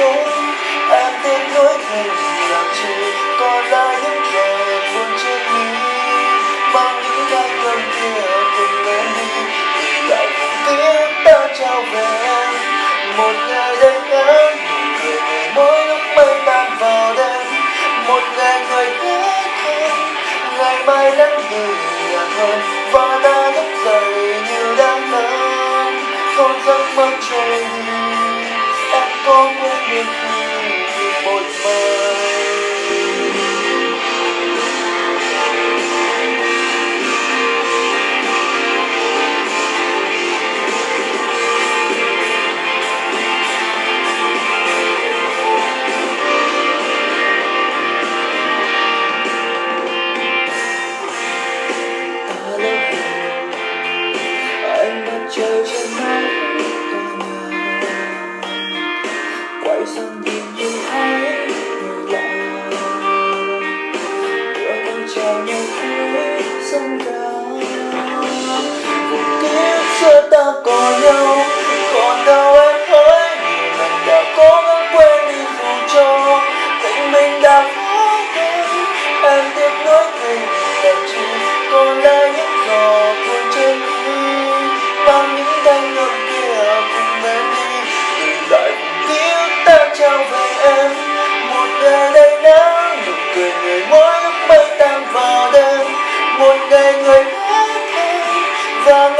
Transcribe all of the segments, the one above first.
nhung em tiếc nuối thêm rằng chỉ có lại những lời buồn trên mi mang những cái cơn kia từng lên đi thì lại ta trao về. Một ngày đây em nụ cười mỗi lúc mây tan vào đêm. Một ngày người khác hơn ngày mai nắng như hơn và ta thức dậy như đang lớn không giấc mơ trời những một mơ Trời trên some. Bang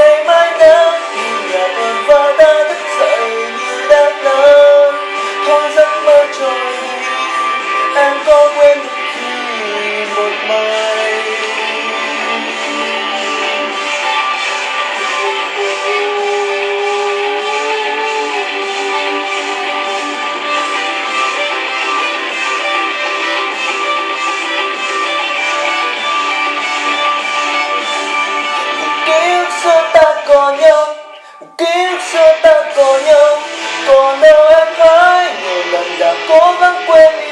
Ovan Coelho.